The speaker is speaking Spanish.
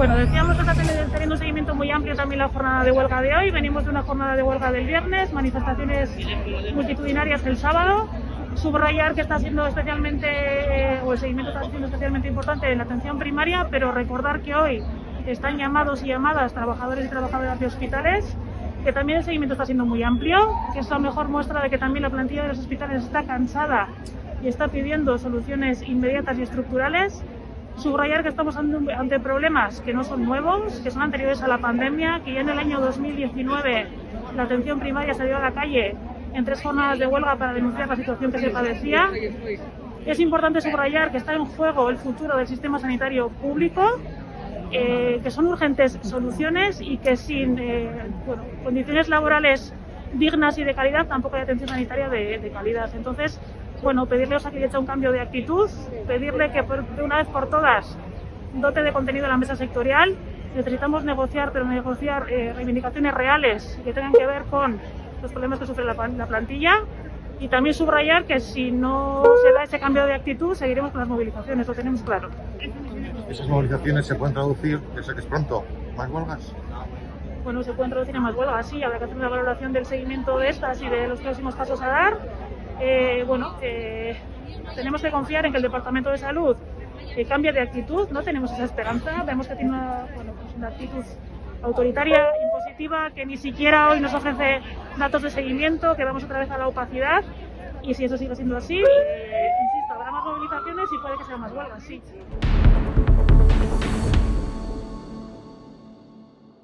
Bueno, decíamos que está teniendo un seguimiento muy amplio también la jornada de huelga de hoy. Venimos de una jornada de huelga del viernes, manifestaciones multitudinarias el sábado. Subrayar que está siendo especialmente, eh, o el seguimiento está siendo especialmente importante en la atención primaria, pero recordar que hoy están llamados y llamadas trabajadores y trabajadoras de hospitales, que también el seguimiento está siendo muy amplio, que es la mejor muestra de que también la plantilla de los hospitales está cansada y está pidiendo soluciones inmediatas y estructurales Subrayar que estamos ante problemas que no son nuevos, que son anteriores a la pandemia, que ya en el año 2019 la atención primaria salió a la calle en tres jornadas de huelga para denunciar la situación que se padecía. Es importante subrayar que está en juego el futuro del sistema sanitario público, eh, que son urgentes soluciones y que sin eh, condiciones laborales dignas y de calidad tampoco hay atención sanitaria de, de calidad. Entonces, bueno, pedirle a Osakidetza un cambio de actitud, pedirle que de una vez por todas dote de contenido a la mesa sectorial. Necesitamos negociar, pero negociar eh, reivindicaciones reales que tengan que ver con los problemas que sufre la, plantilla y también subrayar que si no se da ese cambio de actitud seguiremos con las movilizaciones, lo tenemos claro. ¿Esas movilizaciones se pueden traducir, que sé que es pronto, más huelgas? Bueno, se pueden traducir en más huelgas, sí, habrá que hacer una valoración del seguimiento de estas y de los próximos pasos a dar eh, bueno, eh, tenemos que confiar en que el Departamento de Salud eh, cambie de actitud, no tenemos esa esperanza, vemos que tiene una, pues una actitud autoritaria, impositiva, que ni siquiera hoy nos ofrece datos de seguimiento, que vamos otra vez a la opacidad y si eso sigue siendo así, insisto, habrá más movilizaciones y puede que sean más huelgas, sí.